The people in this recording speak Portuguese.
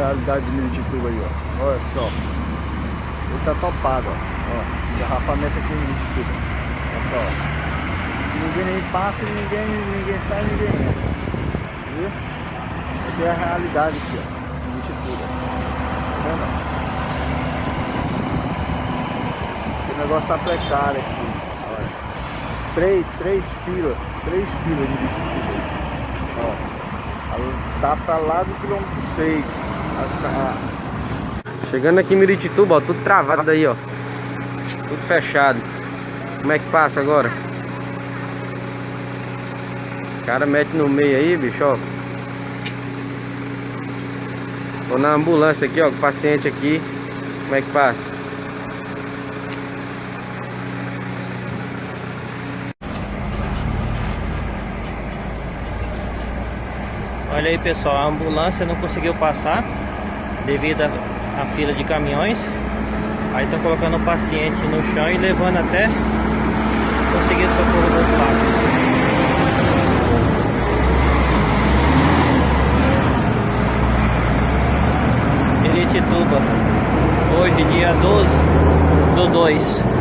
realidade de Miritituba aí, ó. Olha só. Ele tá topado, ó. ó engarrafamento aqui em Miritituba. Olha só. Ninguém nem passa, ninguém, ninguém sai, ninguém entra. Viu? Essa é a realidade aqui, ó. Em Miritituba. Tá vendo? O negócio tá precário aqui. Olha. Três, três filas. Três filas de Miritituba. Ó. Tá pra lá do quilômetro 6. Chegando aqui em Miritituba, ó, tudo travado aí, ó. Tudo fechado. Como é que passa agora? Os caras metem no meio aí, bicho, ó. Tô na ambulância aqui, ó, com o paciente aqui. Como é que passa? Olha aí pessoal, a ambulância não conseguiu passar devido à fila de caminhões. Aí estão colocando o paciente no chão e levando até conseguir socorro do outro lado. Hoje dia 12 do 2